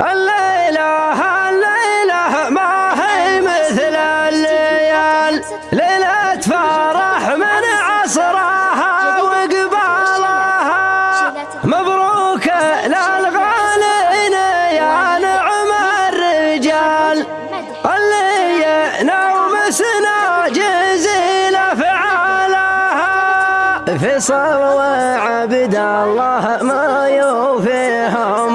الليلة الليلة ما هي مثل الليال. ليلة فرح من عصرها وقبالها. مبروك للغالين يا نعم الرجال. اللي ينومسنا جزيل أفعالها في فيصل عبد الله ما يوفيهم.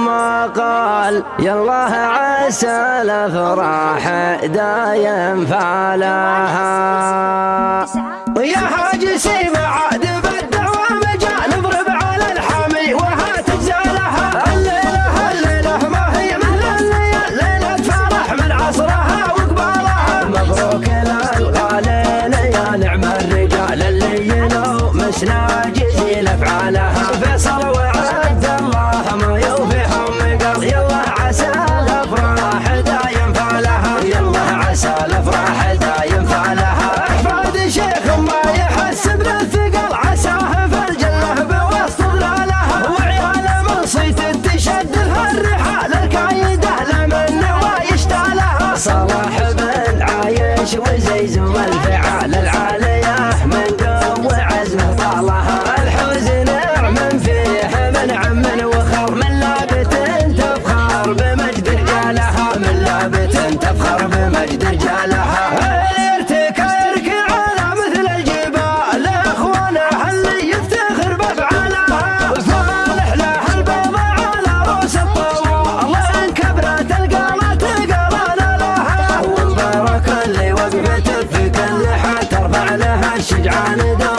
قال يالله عسى الأفراح دايم فعلها. ويا حاج سمع شجعان دار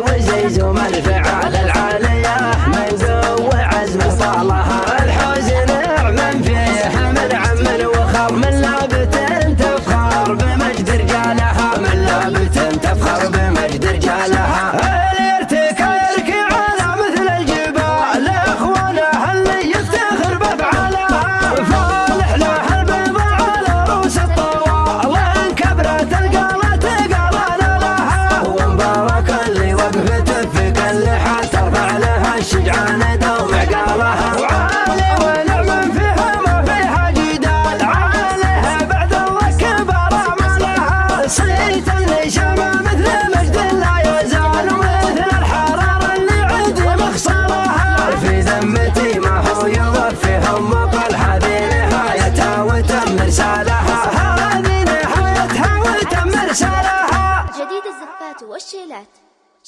وزيزو منفعه